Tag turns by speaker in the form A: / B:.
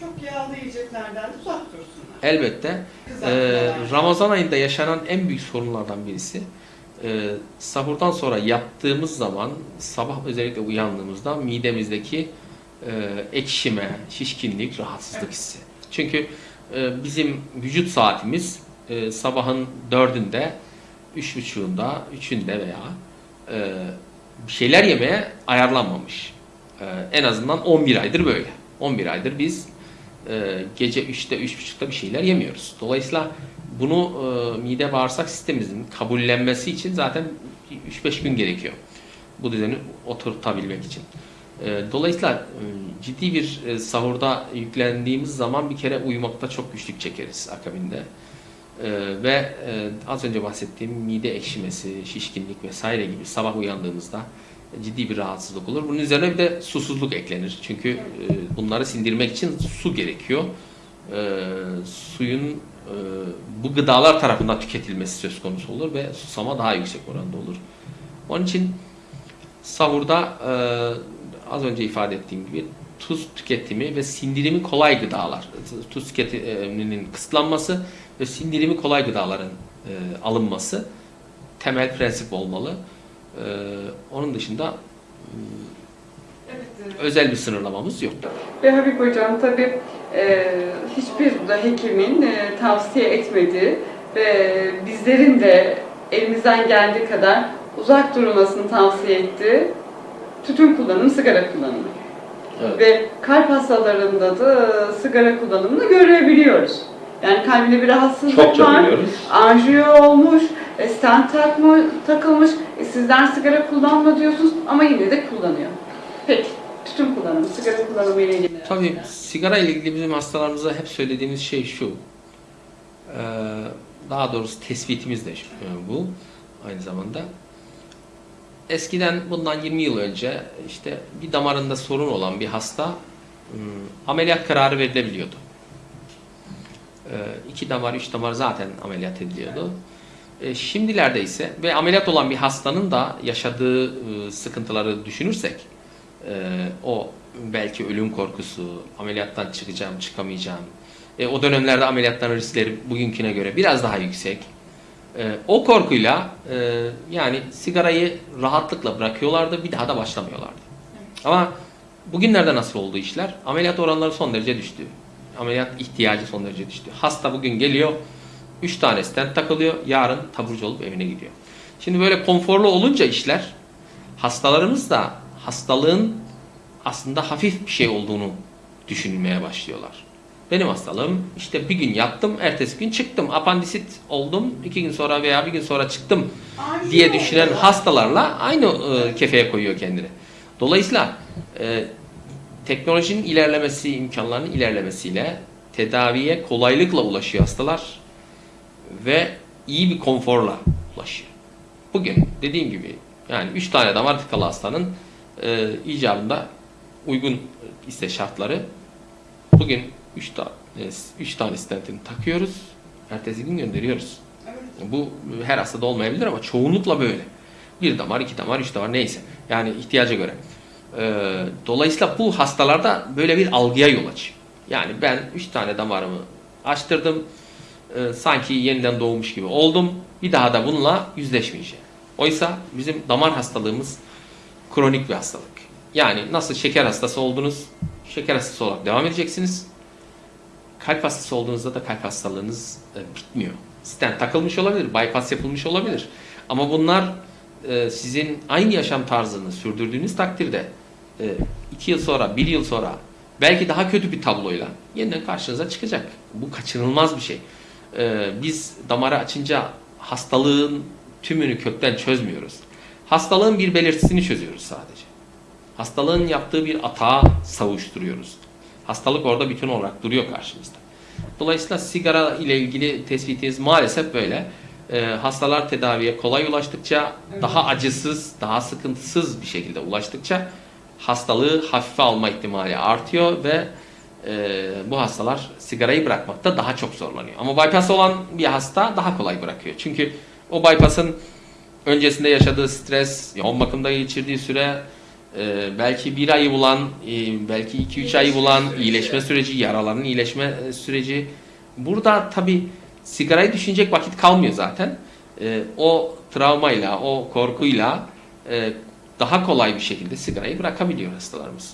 A: Çok yağlı yiyeceklerden uzak dursunlar.
B: Elbette. Ee, Ramazan ayında yaşanan en büyük sorunlardan birisi e, sahurdan sonra yattığımız zaman sabah özellikle uyandığımızda midemizdeki e, ekşime, şişkinlik, rahatsızlık
A: Evet.
B: hissi. Çünkü e, bizim vücut saatimiz e, sabahın dördünde, üç buçuğunda, üçünde veya e, bir şeyler yemeye ayarlanmamış. E, en azından 11 aydır böyle. 11 aydır biz gece 3'te 3.30'da bir şeyler yemiyoruz. Dolayısıyla bunu e, mide bağırsak sistemimizin kabullenmesi için zaten 3-5 gün gerekiyor. Bu düzeni oturtabilmek için. E, dolayısıyla e, ciddi bir e, sahurda yüklendiğimiz zaman bir kere uyumakta çok güçlük çekeriz akabinde. E, ve az önce bahsettiğim mide ekşimesi, şişkinlik vesaire gibi sabah uyandığımızda ciddi bir rahatsızlık olur. Bunun üzerine bir de susuzluk eklenir. Çünkü e, bunları sindirmek için su gerekiyor. E, suyun e, bu gıdalar tarafından tüketilmesi söz konusu olur ve susama daha yüksek oranda olur. Onun için sahurda e, az önce ifade ettiğim gibi tuz tüketimi ve sindirimi kolay gıdalar, tuz tüketiminin kısıtlanması ve sindirimi kolay gıdaların e, alınması temel prensip olmalı. E, onun dışında
A: Evet, e,
B: özel bir sınırlamamız yok.
C: Ve Habib Hocam tabii e, hiçbir da hekimin e, tavsiye etmediği ve bizlerin de elimizden geldiği kadar uzak durmasını tavsiye ettiği tütün kullanımı, sigara kullanımı.
B: Evet.
C: Ve kalp hastalarında da sigara kullanımını görebiliyoruz. Yani kalbinde bir rahatsızlık
B: Çokça
C: var, anjiyo olmuş, e, stent takma, takılmış, e, sizden sigara kullanma diyorsunuz ama yine de kullanıyor. Peki, tütün kullanımı, sigara kullanımı ile ilgili.
B: Tabii sigara ile ilgili bizim hastalarımıza hep söylediğimiz şey şu. Ee, Daha doğrusu tespitimiz de e, bu aynı zamanda. Eskiden bundan 20 yıl önce işte bir damarında sorun olan bir hasta ameliyat kararı verilebiliyordu. Ee, iki damar, üç damar zaten ameliyat ediliyordu. E, Şimdilerde ise ve ameliyat olan bir hastanın da yaşadığı e, sıkıntıları düşünürsek e, o belki ölüm korkusu, ameliyattan çıkacağım, çıkamayacağım. E, o dönemlerde ameliyatların riskleri bugünküne göre biraz daha yüksek. E, o korkuyla e, yani sigarayı rahatlıkla bırakıyorlardı, bir daha da başlamıyorlardı. Ama bugünlerde nasıl oldu işler? Ameliyat oranları son derece düştü. Ameliyat ihtiyacı son derece düştü. Hasta bugün geliyor, 3 tane stent takılıyor, yarın taburcu olup evine gidiyor. Şimdi böyle konforlu olunca işler, hastalarımız da hastalığın aslında hafif bir şey olduğunu düşünmeye başlıyorlar. Benim hastalığım işte bir gün yattım, ertesi gün çıktım. Apandisit oldum, iki gün sonra veya bir gün sonra çıktım diye düşünen
A: oluyor.
B: hastalarla aynı e, kefeye koyuyor kendini. Dolayısıyla e, teknolojinin ilerlemesi, imkanlarının ilerlemesiyle tedaviye kolaylıkla ulaşıyor hastalar ve iyi bir konforla ulaşıyor. Bugün dediğim gibi yani 3 tane damar tıkalı hastanın e, icabında uygun ise şartları bugün 3 tane 3 tane stentini takıyoruz. Ertesi gün gönderiyoruz.
A: Evet.
B: Bu her hastada olmayabilir ama çoğunlukla böyle. Bir damar, iki damar, üç damar neyse. Yani ihtiyaca göre. Ee, dolayısıyla bu hastalarda böyle bir algıya yol açıyor. Yani ben üç tane damarımı açtırdım. Ee, sanki yeniden doğmuş gibi oldum. Bir daha da bununla yüzleşmeyeceğim. Oysa bizim damar hastalığımız kronik bir hastalık. Yani nasıl şeker hastası oldunuz, şeker hastası olarak devam edeceksiniz. Kalp hastası olduğunuzda da kalp hastalığınız e, bitmiyor. Stent takılmış olabilir, bypass yapılmış olabilir. Ama bunlar e, sizin aynı yaşam tarzını sürdürdüğünüz takdirde e, iki yıl sonra, bir yıl sonra belki daha kötü bir tabloyla yeniden karşınıza çıkacak. Bu kaçınılmaz bir şey. E, biz damarı açınca hastalığın tümünü kökten çözmüyoruz. Hastalığın bir belirtisini çözüyoruz sadece. Hastalığın yaptığı bir atağa savuşturuyoruz. Hastalık orada bütün olarak duruyor karşımızda. Dolayısıyla sigara ile ilgili tespitiniz maalesef böyle. Ee, hastalar tedaviye kolay ulaştıkça, daha acısız, daha sıkıntısız bir şekilde ulaştıkça hastalığı hafife alma ihtimali artıyor ve e, bu hastalar sigarayı bırakmakta daha çok zorlanıyor. Ama bypass olan bir hasta daha kolay bırakıyor. Çünkü o bypass'ın öncesinde yaşadığı stres, yoğun bakımda geçirdiği süre, e, belki bir ayı bulan, e, belki iki üç ayı bulan
A: süreci.
B: iyileşme süreci, yaraların iyileşme e, süreci. Burada tabi sigarayı düşünecek vakit kalmıyor zaten. E, o travmayla, o korkuyla e, daha kolay bir şekilde sigarayı bırakabiliyor hastalarımız.